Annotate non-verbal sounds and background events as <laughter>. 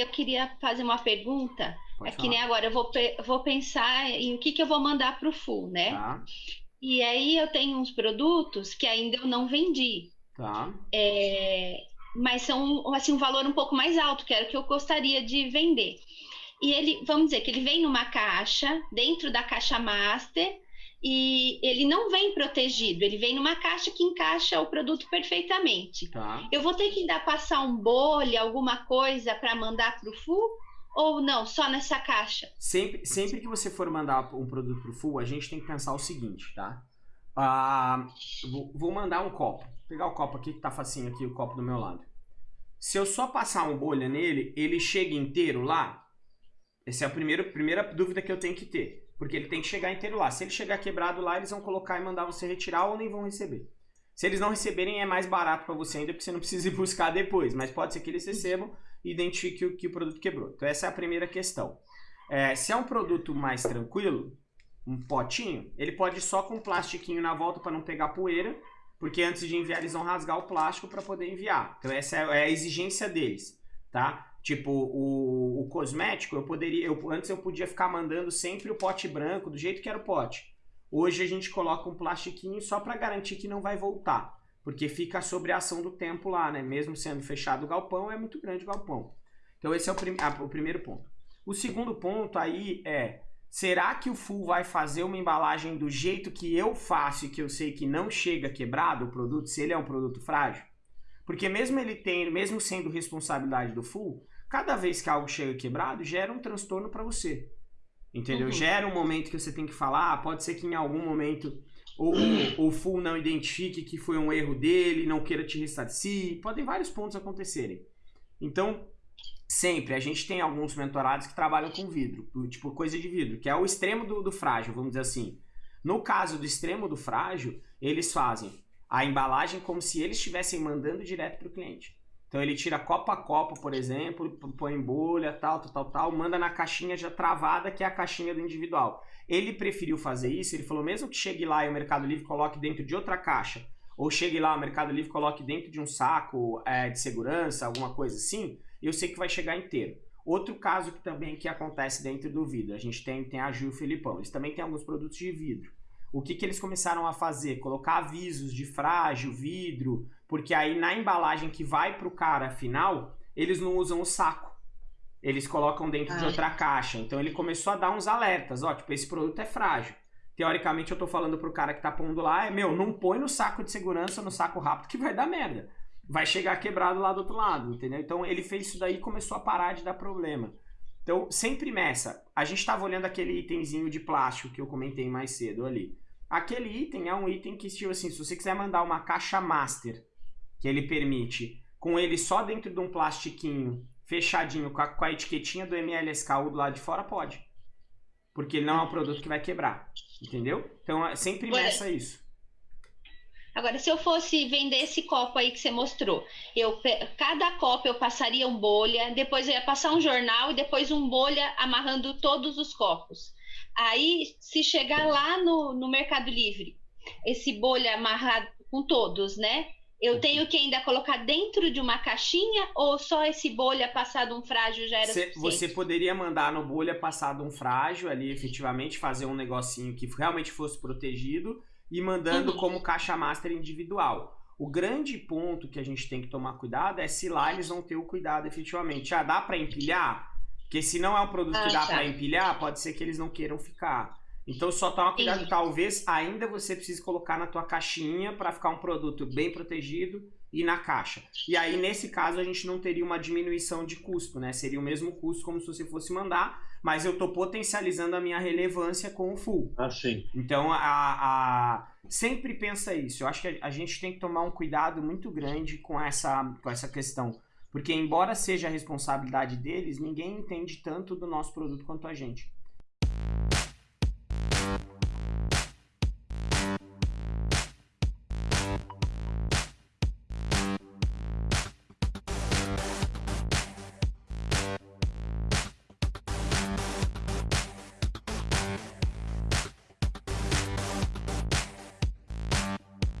Eu queria fazer uma pergunta. Pode é que falar. nem agora, eu vou, vou pensar em o que, que eu vou mandar para o full, né? Tá, E aí eu tenho uns produtos que ainda eu não vendi. tá. É, mas são assim, um valor um pouco mais alto, que era o que eu gostaria de vender. E ele, vamos dizer que ele vem numa caixa, dentro da caixa master, e ele não vem protegido, ele vem numa caixa que encaixa o produto perfeitamente. Tá. Eu vou ter que dar passar um bolha, alguma coisa para mandar para o full? Ou não, só nessa caixa? Sempre, sempre que você for mandar um produto pro full, a gente tem que pensar o seguinte, tá? Ah, vou, vou mandar um copo. Vou pegar o copo aqui que tá facinho aqui, o copo do meu lado. Se eu só passar um bolha nele, ele chega inteiro lá? Essa é a primeira, primeira dúvida que eu tenho que ter. Porque ele tem que chegar inteiro lá. Se ele chegar quebrado lá, eles vão colocar e mandar você retirar ou nem vão receber. Se eles não receberem, é mais barato para você ainda, porque você não precisa ir <laughs> buscar depois. Mas pode ser que eles recebam e identifique o que o produto quebrou. Então essa é a primeira questão. É, se é um produto mais tranquilo, um potinho, ele pode ir só com um plastiquinho na volta para não pegar poeira, porque antes de enviar eles vão rasgar o plástico para poder enviar. Então essa é a exigência deles, tá? Tipo, o, o cosmético, eu poderia, eu, antes eu podia ficar mandando sempre o pote branco, do jeito que era o pote. Hoje a gente coloca um plastiquinho só para garantir que não vai voltar, porque fica sobre a ação do tempo lá, né? Mesmo sendo fechado o galpão, é muito grande o galpão. Então esse é o, prim- ah, o primeiro ponto. O segundo ponto aí é, será que o Full vai fazer uma embalagem do jeito que eu faço e que eu sei que não chega quebrado o produto, se ele é um produto frágil? Porque mesmo ele tendo, mesmo sendo responsabilidade do Full, cada vez que algo chega quebrado, gera um transtorno para você. Entendeu? Uhum. Gera um momento que você tem que falar, pode ser que em algum momento o Full não identifique que foi um erro dele, não queira te ressarcir, podem vários pontos acontecerem. Então, sempre, a gente tem alguns mentorados que trabalham com vidro, tipo coisa de vidro, que é o extremo do, do frágil, vamos dizer assim. No caso do extremo do frágil, eles fazem a embalagem como se eles estivessem mandando direto para o cliente. Então ele tira copo a copo, por exemplo, põe em bolha, tal, tal, tal, tal, manda na caixinha já travada, que é a caixinha do individual. Ele preferiu fazer isso, ele falou, mesmo que chegue lá e o Mercado Livre coloque dentro de outra caixa, ou chegue lá, o Mercado Livre coloque dentro de um saco é, de segurança, alguma coisa assim, eu sei que vai chegar inteiro. Outro caso que também que acontece dentro do vidro, a gente tem, tem a Gil e o Filipão, eles também têm alguns produtos de vidro. O que, que eles começaram a fazer? Colocar avisos de frágil, vidro, porque aí na embalagem que vai pro cara final, eles não usam o saco. Eles colocam dentro de Ah. outra caixa. Então ele começou a dar uns alertas, ó, tipo, esse produto é frágil. Teoricamente eu tô falando pro cara que tá pondo lá, é, meu, não põe no saco de segurança, no saco rápido, que vai dar merda. Vai chegar quebrado lá do outro lado, entendeu? Então ele fez isso daí e começou a parar de dar problema. Então, sempre nessa, a gente estava olhando aquele itemzinho de plástico que eu comentei mais cedo ali. Aquele item é um item que, tipo assim, se você quiser mandar uma caixa master, que ele permite, com ele só dentro de um plastiquinho, fechadinho, com a, com a etiquetinha do MLSKU do lado de fora, pode. Porque ele não é um produto que vai quebrar. Entendeu? Então, é sempre meça isso. Agora, se eu fosse vender esse copo aí que você mostrou, eu cada copo eu passaria um bolha, depois eu ia passar um jornal e depois um bolha amarrando todos os copos. Aí, se chegar lá no, no Mercado Livre, esse bolha amarrado com todos, né? Eu tenho que ainda colocar dentro de uma caixinha ou só esse bolha passado um frágil já era Cê- você poderia mandar no bolha passado um frágil ali, efetivamente, fazer um negocinho que realmente fosse protegido e mandando Uhum. como caixa master individual. O grande ponto que a gente tem que tomar cuidado é se lá eles vão ter o cuidado efetivamente. Ah, dá para empilhar? Porque se não é um produto que Ah, dá tá. para empilhar, pode ser que eles não queiram ficar. Então só toma cuidado, Entendi. talvez ainda você precise colocar na tua caixinha para ficar um produto bem protegido e na caixa. E aí nesse caso a gente não teria uma diminuição de custo, né? Seria o mesmo custo como se você fosse mandar, mas eu tô potencializando a minha relevância com o full. Assim. Então, a, a- sempre pensa isso. Eu acho que a, a gente tem que tomar um cuidado muito grande com essa, com essa questão. Porque, embora seja a responsabilidade deles, ninguém entende tanto do nosso produto quanto a gente.